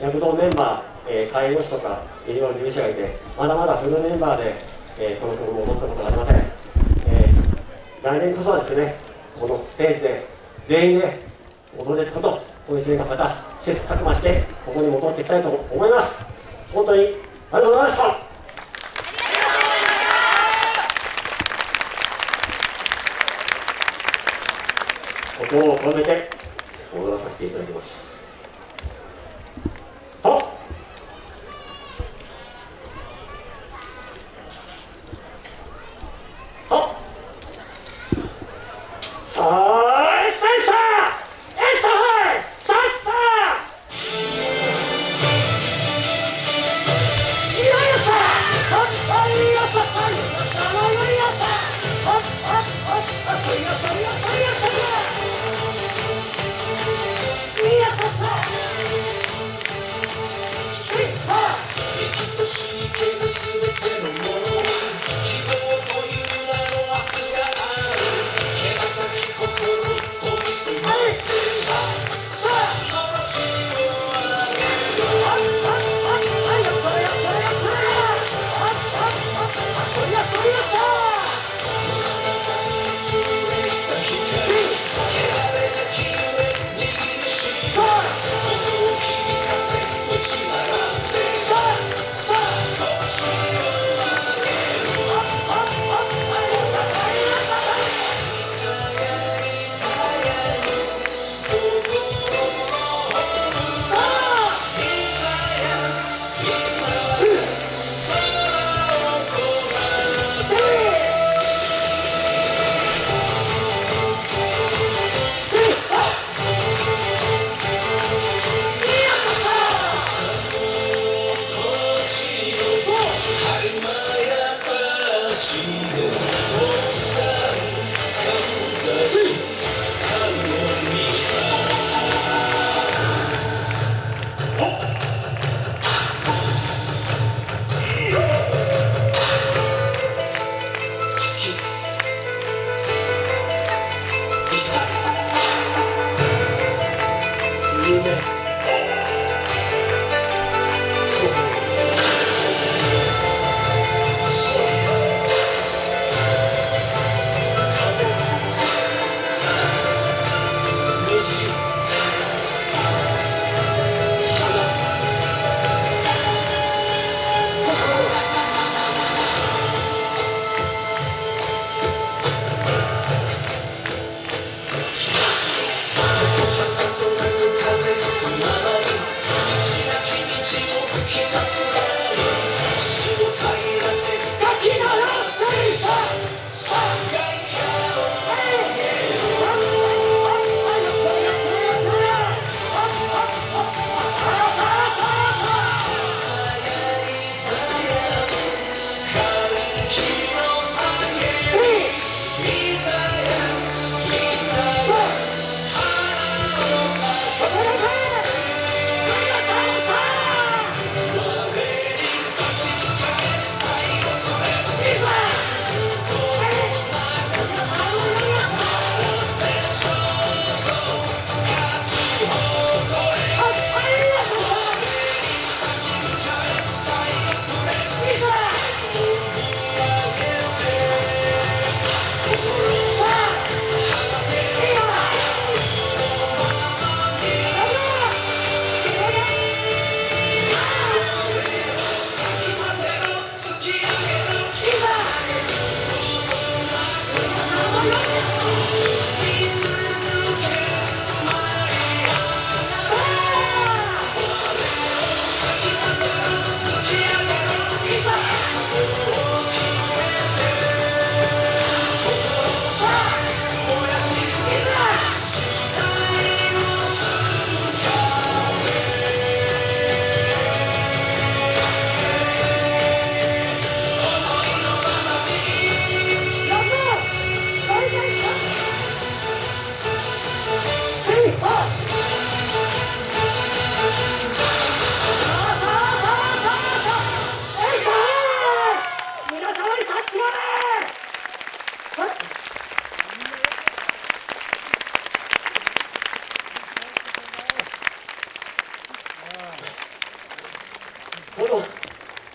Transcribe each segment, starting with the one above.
躍動メンバー、えー、介護士とか医療従事者がいてまだまだフルメンバーで、えー、この曲を踊ったことがありません、えー、来年こそはですねこのステージで全員で踊れることこの1年間また切磋琢磨してここに戻っていきたいと思います。本当にありがとうございました。心を込めて踊らさせていただきますはっ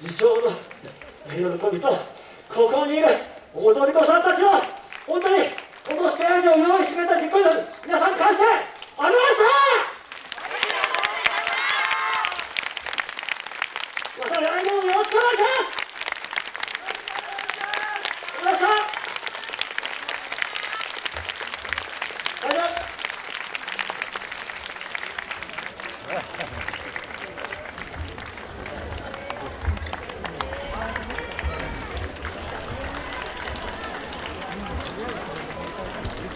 議長の喜びとここにいる踊り子さんたちは本当にこのステージを用意してくれた実行委員の皆さん感謝ありがとうございましたまた来年もよろしくお願いしますありがとうございましたありがとう